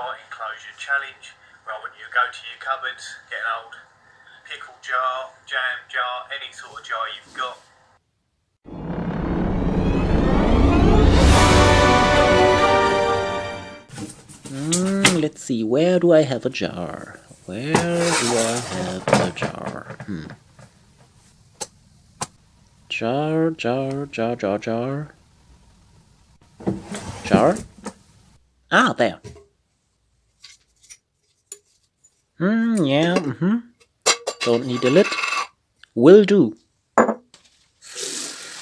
jar enclosure challenge where I want you to go to your cupboards, get an old pickle jar, jam jar, any sort of jar you've got. Mm, let's see, where do I have a jar? Where do I have a jar? Hmm. Jar, jar, jar, jar, jar. Jar? Ah, there. Hmm, yeah, mm-hmm. Don't need a lid. Will do.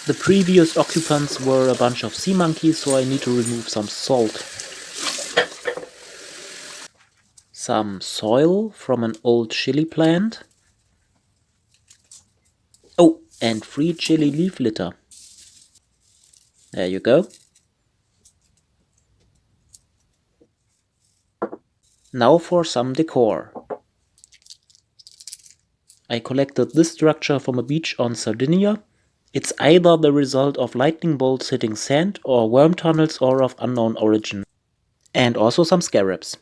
The previous occupants were a bunch of sea monkeys, so I need to remove some salt. Some soil from an old chili plant. Oh, and free chili leaf litter. There you go. Now for some decor. I collected this structure from a beach on Sardinia. It's either the result of lightning bolts hitting sand or worm tunnels or of unknown origin. And also some scarabs.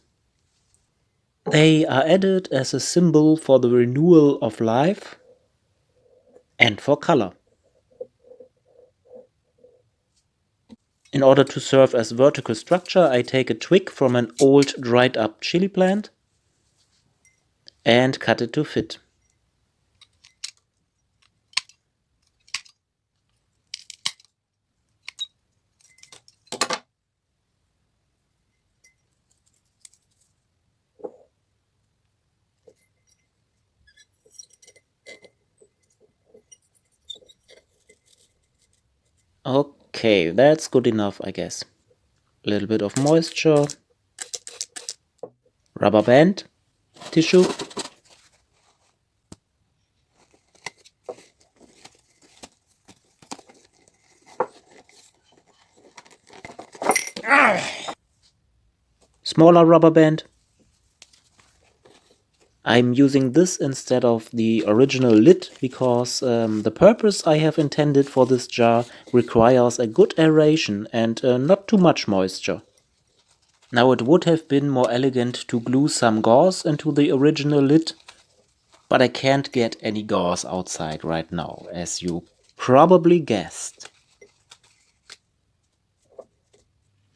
They are added as a symbol for the renewal of life and for color. In order to serve as vertical structure, I take a twig from an old dried up chili plant and cut it to fit. Okay, that's good enough, I guess. A little bit of moisture. Rubber band. Tissue. Ah! Smaller rubber band. I'm using this instead of the original lid because um, the purpose I have intended for this jar requires a good aeration and uh, not too much moisture. Now it would have been more elegant to glue some gauze into the original lid, but I can't get any gauze outside right now, as you probably guessed.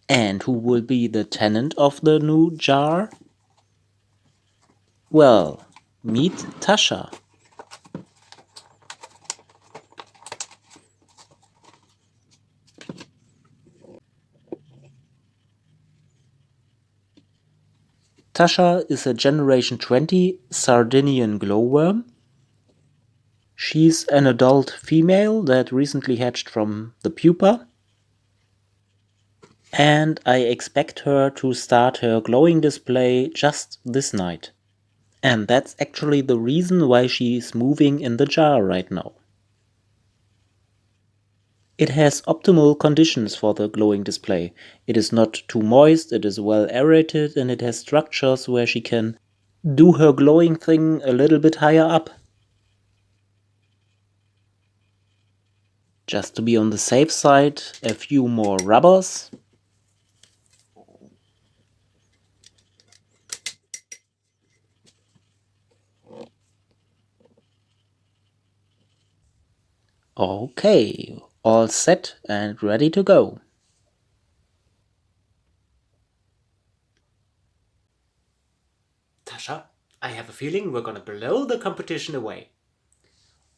And who will be the tenant of the new jar? Well, meet Tasha. Tasha is a Generation 20 Sardinian glowworm. She's an adult female that recently hatched from the pupa. And I expect her to start her glowing display just this night. And that's actually the reason why she's moving in the jar right now. It has optimal conditions for the glowing display. It is not too moist, it is well aerated, and it has structures where she can do her glowing thing a little bit higher up. Just to be on the safe side, a few more rubbers. Okay, all set and ready to go. Tasha, I have a feeling we're gonna blow the competition away.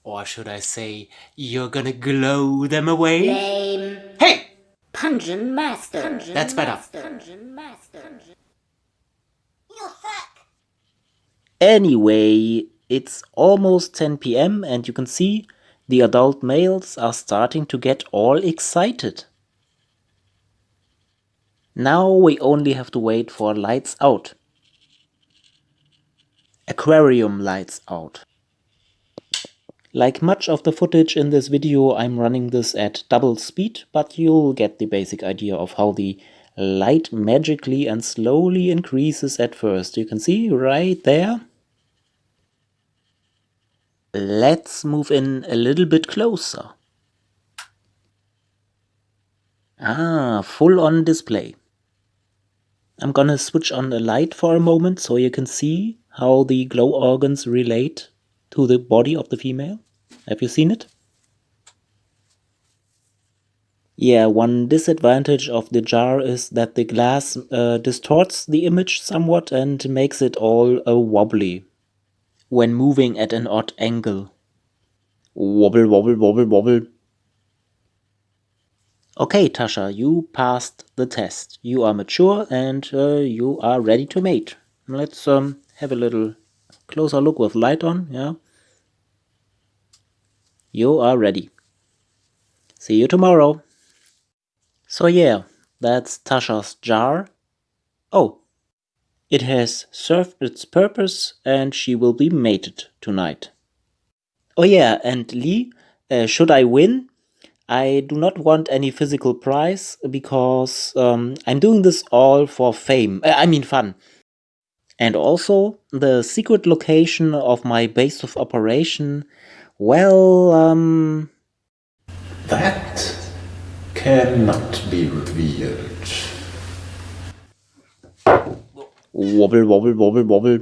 Or should I say, you're gonna glow them away? Lame. Hey! Pungent master. Pungent That's better. Master. Pungent master. You suck. Anyway, it's almost 10 pm and you can see the adult males are starting to get all excited. Now we only have to wait for lights out. Aquarium lights out. Like much of the footage in this video, I'm running this at double speed, but you'll get the basic idea of how the light magically and slowly increases at first. You can see right there. Let's move in a little bit closer. Ah, full on display. I'm gonna switch on the light for a moment so you can see how the glow organs relate to the body of the female. Have you seen it? Yeah, one disadvantage of the jar is that the glass uh, distorts the image somewhat and makes it all uh, wobbly when moving at an odd angle. Wobble, wobble, wobble, wobble. Okay, Tasha, you passed the test. You are mature and uh, you are ready to mate. Let's um, have a little closer look with light on, yeah? You are ready. See you tomorrow. So yeah, that's Tasha's jar. Oh, it has served its purpose and she will be mated tonight. Oh yeah, and Lee, uh, should I win? I do not want any physical prize because um, I'm doing this all for fame. Uh, I mean fun. And also, the secret location of my base of operation, well, um... That cannot be revealed. Wobble, wobble, wobble, wobble.